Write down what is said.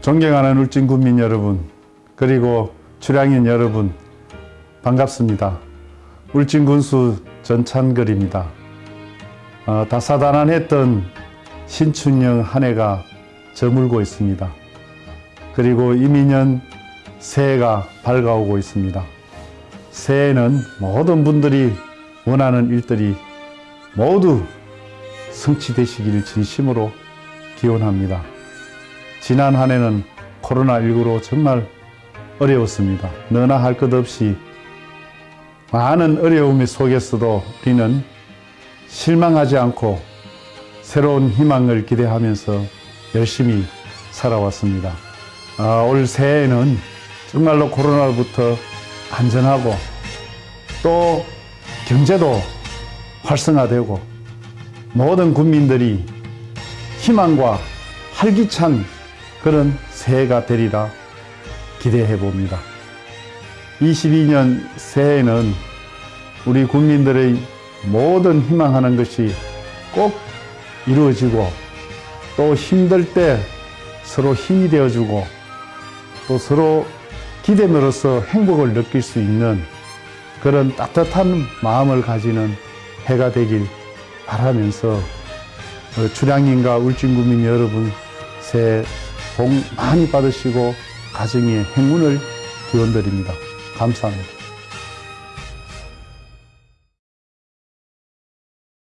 존경하는 울진 국민 여러분 그리고 출향인 여러분 반갑습니다. 울진 군수 전찬걸입니다. 어, 다사다난했던 신춘영 한 해가 저물고 있습니다. 그리고 이민년 새해가 밝아오고 있습니다. 새해는 모든 분들이 원하는 일들이 모두 성취되시기를 진심으로 기원합니다. 지난 한 해는 코로나19로 정말 어려웠습니다. 너나 할 것 없이 많은 어려움 속에서도 우리는 실망하지 않고 새로운 희망을 기대하면서 열심히 살아왔습니다. 아, 올 새해에는 정말로 코로나로부터 안전하고 또 경제도 활성화되고 모든 국민들이 희망과 활기찬 그런 새해가 되리라 기대해 봅니다. 22년 새해에는 우리 국민들의 모든 희망하는 것이 꼭 이루어지고 또 힘들 때 서로 힘이 되어주고 또 서로 기대으로서 행복을 느낄 수 있는 그런 따뜻한 마음을 가지는 해가 되길 바라면서 어, 주량인과 울진구민 여러분 새해 복 많이 받으시고 가정의 행운을 기원드립니다. 감사합니다.